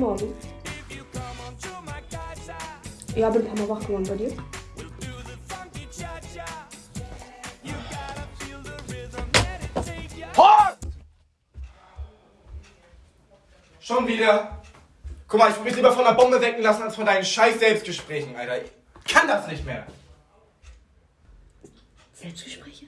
Morgen. Ja, bin ein paar Mal wach geworden bei dir. Horst! Schon wieder? Guck mal, ich will mich lieber von der Bombe wecken lassen, als von deinen scheiß Selbstgesprächen, Alter. Ich kann das nicht mehr. Selbstgespräche?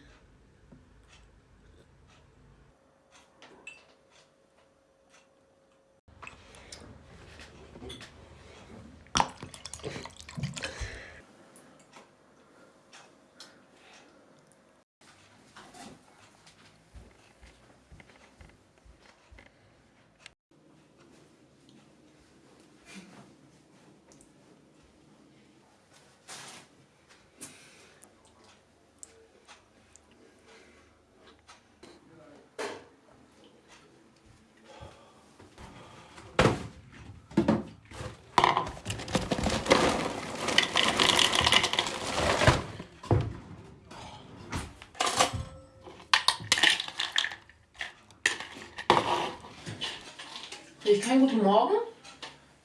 Ich keinen guten Morgen?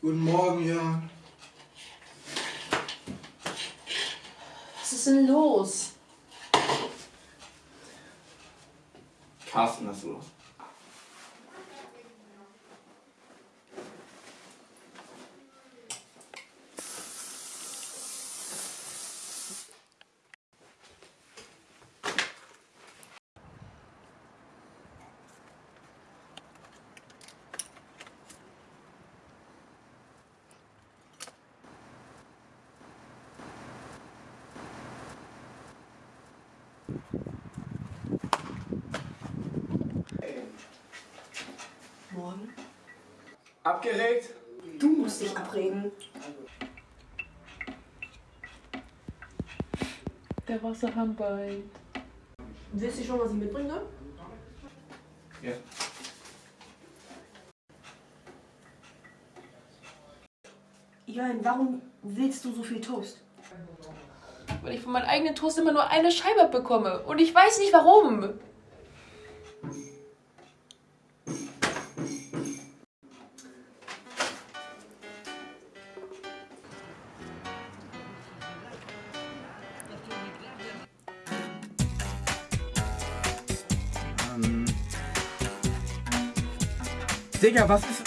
Guten Morgen, ja. Was ist denn los? Carsten, was ist los? Morgen? Abgeregt? Du musst dich abregen. Der Wasserhahn beint. Willst du schon, was ich mitbringe? Ja. Jörn, warum willst du so viel Toast? Weil ich von meinem eigenen Toast immer nur eine Scheibe bekomme. Und ich weiß nicht warum. Digga, was ist.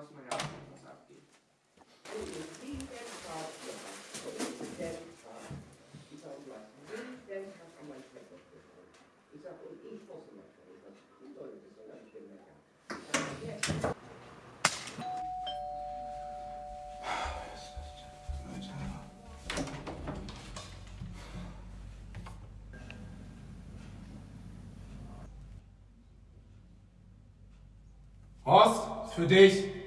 everybody bring your friends along. We gonna Fuck! have a party all night long. If you come on to my casa, we'll do the funky cha-cha. You gotta feel the rhythm, let it take ya. Everybody get together and feel alright. Ja, genau. Ja, das was abgeht. Horst, ist für dich.